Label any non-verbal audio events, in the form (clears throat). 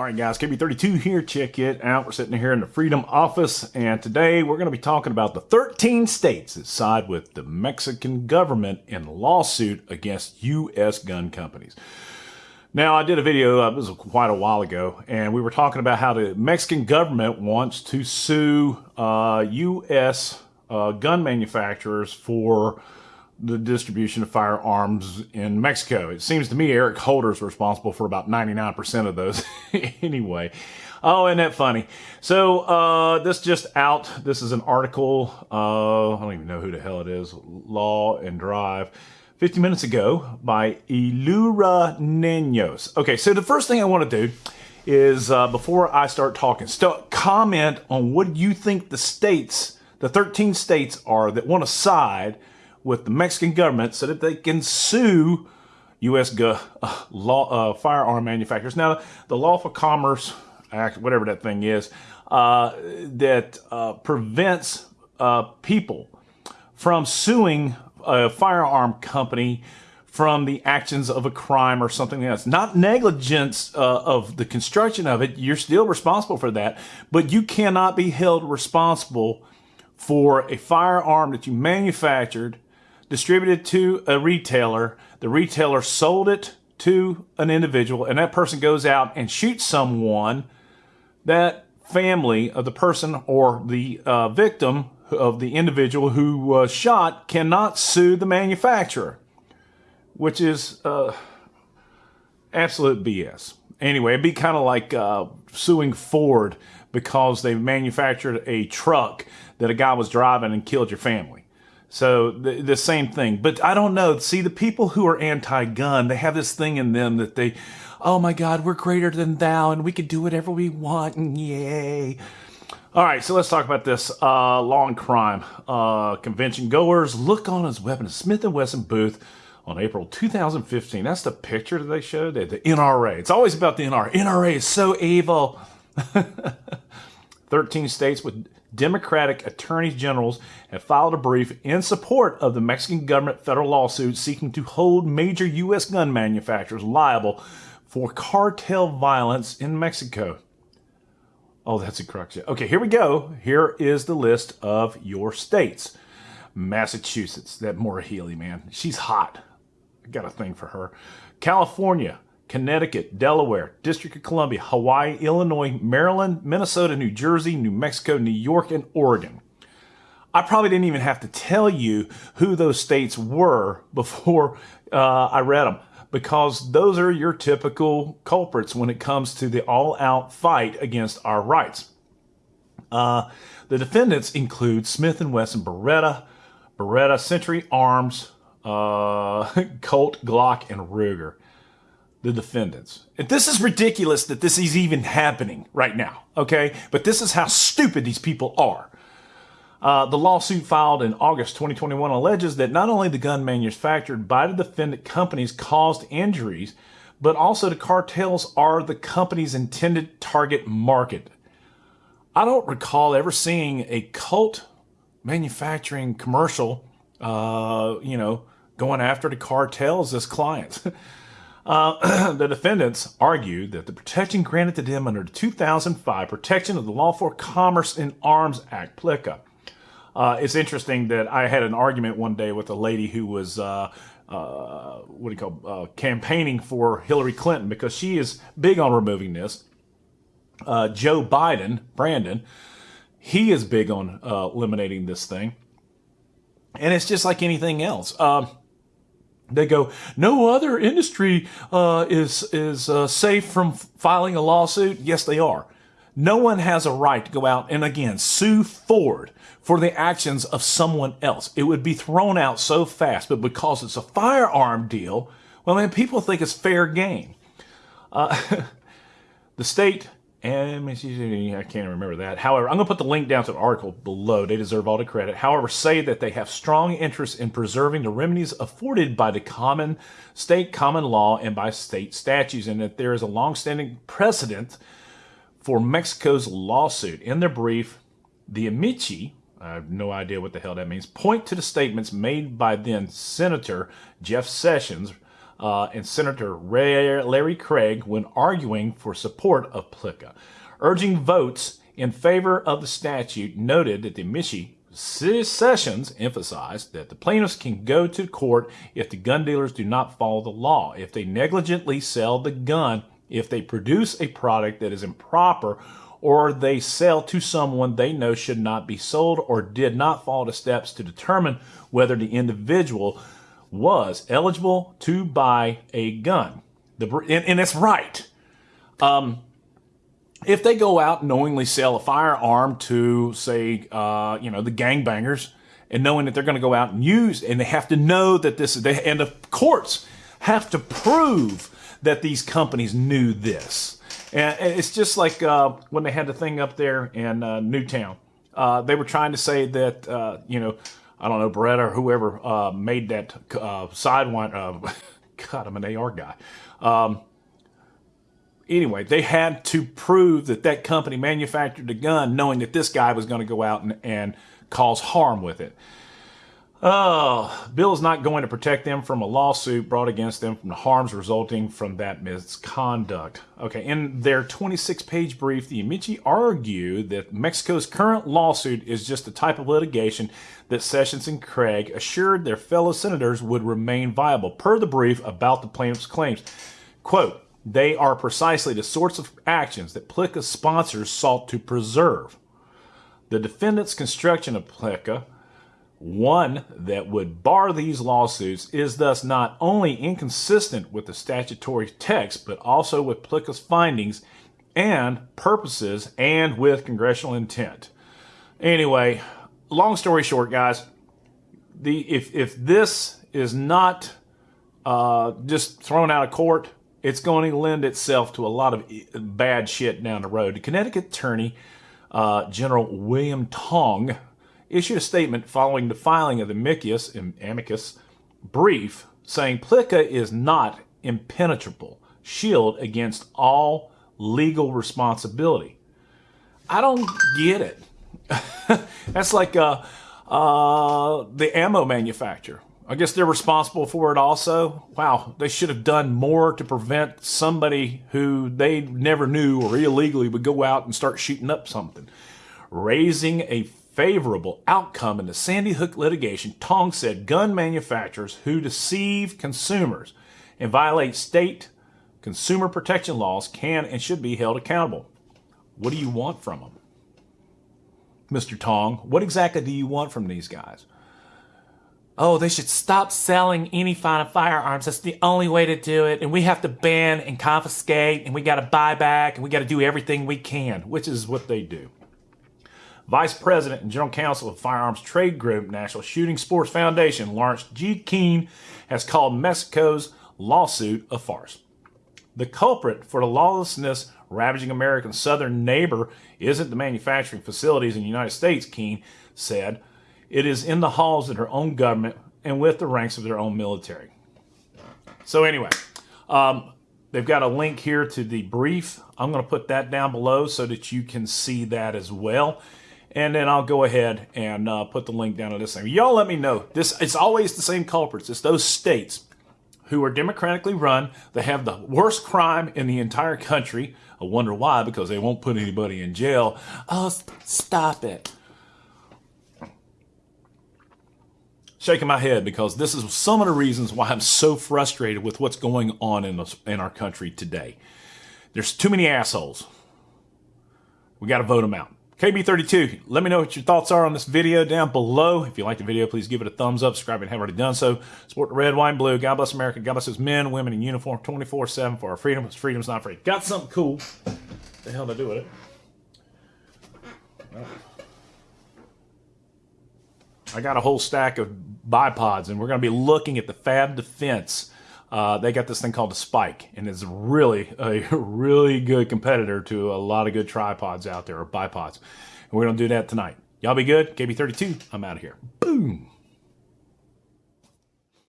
All right, guys, KB32 here. Check it out. We're sitting here in the Freedom Office, and today we're going to be talking about the 13 states that side with the Mexican government in lawsuit against U.S. gun companies. Now, I did a video, uh, this was quite a while ago, and we were talking about how the Mexican government wants to sue uh, U.S. Uh, gun manufacturers for the distribution of firearms in Mexico. It seems to me Eric Holder is responsible for about 99% of those (laughs) anyway. Oh, isn't that funny? So, uh, this just out. This is an article. Uh, I don't even know who the hell it is. Law and Drive. 50 minutes ago by Ilura Nenos. Okay, so the first thing I want to do is uh, before I start talking, st comment on what you think the states, the 13 states are that want to side with the Mexican government so that they can sue U.S. Go, uh, law, uh, firearm manufacturers. Now, the Lawful Commerce Act, whatever that thing is, uh, that uh, prevents uh, people from suing a firearm company from the actions of a crime or something else. Not negligence uh, of the construction of it. You're still responsible for that, but you cannot be held responsible for a firearm that you manufactured distributed to a retailer. The retailer sold it to an individual, and that person goes out and shoots someone. That family of the person or the uh, victim of the individual who was shot cannot sue the manufacturer, which is uh, absolute BS. Anyway, it'd be kind of like uh, suing Ford because they manufactured a truck that a guy was driving and killed your family. So the, the, same thing. But I don't know. See, the people who are anti-gun, they have this thing in them that they, oh my God, we're greater than thou and we can do whatever we want and yay. All right, so let's talk about this uh, law and crime. Uh, convention goers look on his weapon, Smith & Wesson booth on April 2015. That's the picture that they showed, the, the NRA. It's always about the NRA. NRA is so evil. (laughs) 13 states with Democratic attorneys generals have filed a brief in support of the Mexican government federal lawsuit seeking to hold major U.S. gun manufacturers liable for cartel violence in Mexico. Oh, that's a crux. Okay, here we go. Here is the list of your states. Massachusetts, that Maura Healey, man. She's hot. I got a thing for her. California, Connecticut, Delaware, District of Columbia, Hawaii, Illinois, Maryland, Minnesota, New Jersey, New Mexico, New York, and Oregon. I probably didn't even have to tell you who those states were (laughs) before uh, I read them because those are your typical culprits when it comes to the all-out fight against our rights. Uh, the defendants include Smith & Wesson Beretta, Beretta Century Arms, uh, (laughs) Colt, Glock, and Ruger the defendants. And this is ridiculous that this is even happening right now, okay? But this is how stupid these people are. Uh, the lawsuit filed in August 2021 alleges that not only the gun manufactured by the defendant companies caused injuries, but also the cartels are the company's intended target market. I don't recall ever seeing a Colt manufacturing commercial, uh, you know, going after the cartels as clients. (laughs) Uh, (clears throat) the defendants argued that the protection granted to them under the 2005 Protection of the Lawful Commerce in Arms Act, PLCAA. Uh, it's interesting that I had an argument one day with a lady who was, uh, uh what do you call, uh, campaigning for Hillary Clinton because she is big on removing this. Uh, Joe Biden, Brandon, he is big on eliminating this thing. And it's just like anything else. They go, no other industry uh, is is uh, safe from filing a lawsuit. Yes, they are. No one has a right to go out and again sue Ford for the actions of someone else. It would be thrown out so fast, but because it's a firearm deal, well, man, people think it's fair game. Uh, (laughs) the state and I can't remember that. However, I'm going to put the link down to the article below. They deserve all the credit. However, say that they have strong interest in preserving the remedies afforded by the common state common law and by state statutes, and that there is a longstanding precedent for Mexico's lawsuit. In their brief, the Amici, I have no idea what the hell that means, point to the statements made by then Senator Jeff Sessions uh, and Senator Larry Craig when arguing for support of PLCA. Urging votes in favor of the statute noted that the Michi Sessions emphasized that the plaintiffs can go to court if the gun dealers do not follow the law, if they negligently sell the gun, if they produce a product that is improper, or they sell to someone they know should not be sold or did not follow the steps to determine whether the individual was eligible to buy a gun. The, and, and it's right. Um, if they go out knowingly sell a firearm to, say, uh, you know, the gangbangers, and knowing that they're going to go out and use, and they have to know that this, and the courts have to prove that these companies knew this. And it's just like uh, when they had the thing up there in uh, Newtown. Uh, they were trying to say that, uh, you know, I don't know, Beretta or whoever uh, made that uh, Sidewinder. (laughs) God, I'm an AR guy. Um, anyway, they had to prove that that company manufactured the gun knowing that this guy was going to go out and, and cause harm with it. Oh, Bill is not going to protect them from a lawsuit brought against them from the harms resulting from that misconduct. Okay, in their 26 page brief, the Amici argue that Mexico's current lawsuit is just the type of litigation that Sessions and Craig assured their fellow senators would remain viable, per the brief about the plaintiff's claims. Quote, they are precisely the sorts of actions that PLCA sponsors sought to preserve. The defendant's construction of PLCA, one that would bar these lawsuits, is thus not only inconsistent with the statutory text, but also with PLCA's findings and purposes and with congressional intent. Anyway, long story short, guys, the if if this is not uh, just thrown out of court, it's going to lend itself to a lot of bad shit down the road. The Connecticut attorney uh, General William Tong issued a statement following the filing of the amicus, amicus brief saying PLCA is not impenetrable shield against all legal responsibility. I don't get it. (laughs) That's like uh, uh, the ammo manufacturer. I guess they're responsible for it also. Wow, they should have done more to prevent somebody who they never knew or illegally would go out and start shooting up something. Raising a favorable outcome in the Sandy Hook litigation, Tong said gun manufacturers who deceive consumers and violate state consumer protection laws can and should be held accountable. What do you want from them? Mr. Tong, what exactly do you want from these guys? oh, they should stop selling any kind of firearms. That's the only way to do it. And we have to ban and confiscate and we got to buy back and we got to do everything we can, which is what they do. Vice President and General Counsel of Firearms Trade Group, National Shooting Sports Foundation, Lawrence G. Keane, has called Mexico's lawsuit a farce. The culprit for the lawlessness ravaging America's southern neighbor isn't the manufacturing facilities in the United States, Keane said, it is in the halls of their own government and with the ranks of their own military. So anyway, um, they've got a link here to the brief. I'm going to put that down below so that you can see that as well. And then I'll go ahead and uh, put the link down to this thing. Y'all let me know. This It's always the same culprits. It's those states who are democratically run. They have the worst crime in the entire country. I wonder why, because they won't put anybody in jail. Oh, stop it. shaking my head because this is some of the reasons why I'm so frustrated with what's going on in, in our country today. There's too many assholes. We got to vote them out. KB32, let me know what your thoughts are on this video down below. If you like the video, please give it a thumbs up. Subscribe if you haven't already done so. Support the red, white, and blue. God bless America. God bless those men, women in uniform 24-7 for our freedom. Freedom's not free. Got something cool. What the hell to do with it? I got a whole stack of bipods, and we're going to be looking at the Fab Defense. Uh, they got this thing called a Spike, and it's really a (laughs) really good competitor to a lot of good tripods out there, or bipods. And we're to do that tonight. Y'all be good. KB32, I'm out of here. Boom.